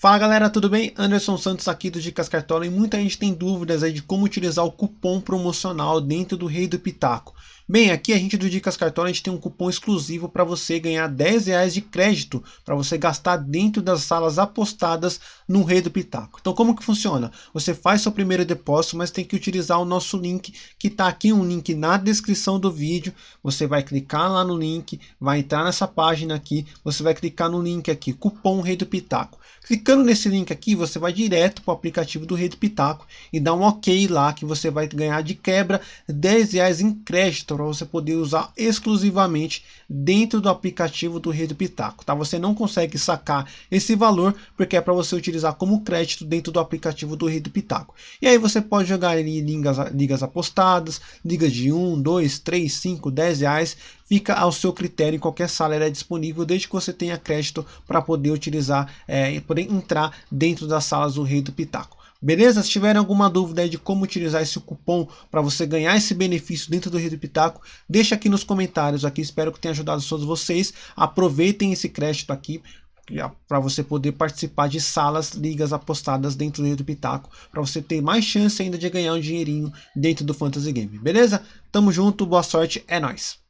Fala galera, tudo bem? Anderson Santos aqui do Dicas Cartola e muita gente tem dúvidas aí de como utilizar o cupom promocional dentro do Rei do Pitaco. Bem, aqui a gente do Dicas Cartola a gente tem um cupom exclusivo para você ganhar 10 reais de crédito para você gastar dentro das salas apostadas no Rei do Pitaco. Então como que funciona? Você faz seu primeiro depósito, mas tem que utilizar o nosso link que está aqui, um link na descrição do vídeo. Você vai clicar lá no link, vai entrar nessa página aqui, você vai clicar no link aqui, cupom Rei do Pitaco. Clicando nesse link aqui, você vai direto para o aplicativo do Rede Pitaco e dá um ok lá que você vai ganhar de quebra 10 reais em crédito para você poder usar exclusivamente dentro do aplicativo do Rede Pitaco. Tá? Você não consegue sacar esse valor porque é para você utilizar como crédito dentro do aplicativo do Rede Pitaco. E aí você pode jogar ali ligas, ligas apostadas, ligas de 1, 2, 3, 5, 10 reais fica ao seu critério em qualquer sala é disponível desde que você tenha crédito para poder utilizar é, poder entrar dentro das salas do Rei do Pitaco. Beleza? Se tiverem alguma dúvida de como utilizar esse cupom para você ganhar esse benefício dentro do Rei do Pitaco, deixa aqui nos comentários aqui, espero que tenha ajudado todos vocês. Aproveitem esse crédito aqui para você poder participar de salas, ligas apostadas dentro do Rei do Pitaco, para você ter mais chance ainda de ganhar um dinheirinho dentro do Fantasy Game, beleza? Tamo junto, boa sorte, é nóis!